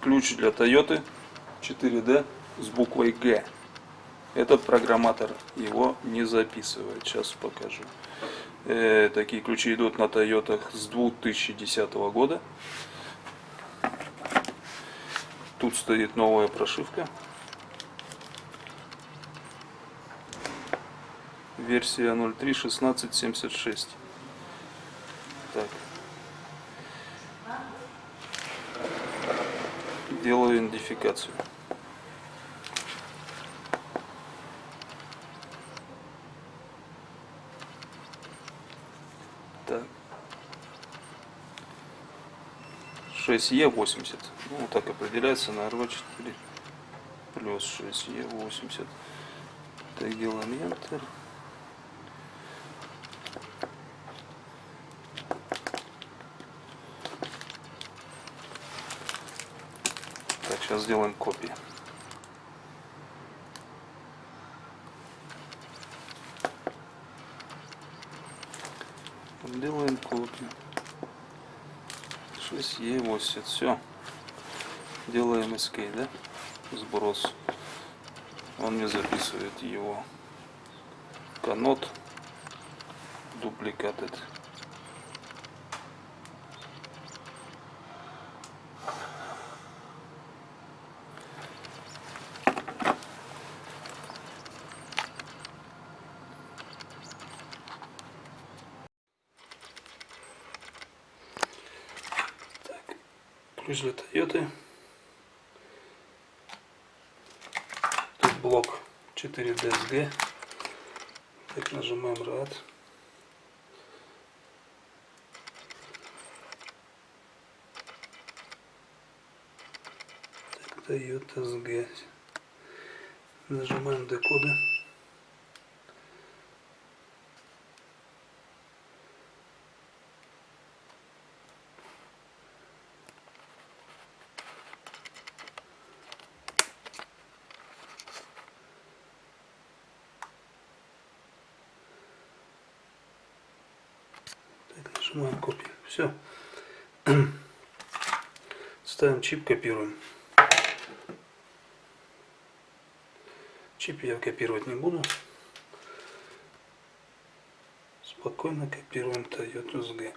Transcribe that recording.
ключ для Toyota 4D с буквой Г. Этот программатор его не записывает. Сейчас покажу. Э, такие ключи идут на Toyota с 2010 года. Тут стоит новая прошивка. Версия 03.16.76. Так. Делаю идентификацию. Так. 6Е80. Ну, так определяется на RV4 плюс 6Е80. Так, делаем Enter. Так, сейчас сделаем копии. Делаем копию. 6Е80. Все. Делаем escape, да? Сброс. Он мне записывает его. Канот. Дубликатед. ключ для Toyota. Тут блок 4DSG. Так, нажимаем RAD. Так, Toyota SG. Нажимаем декоды. Так, нажимаем копию. Все. Ставим чип, копируем. Чип я копировать не буду. Спокойно копируем Toyota SG.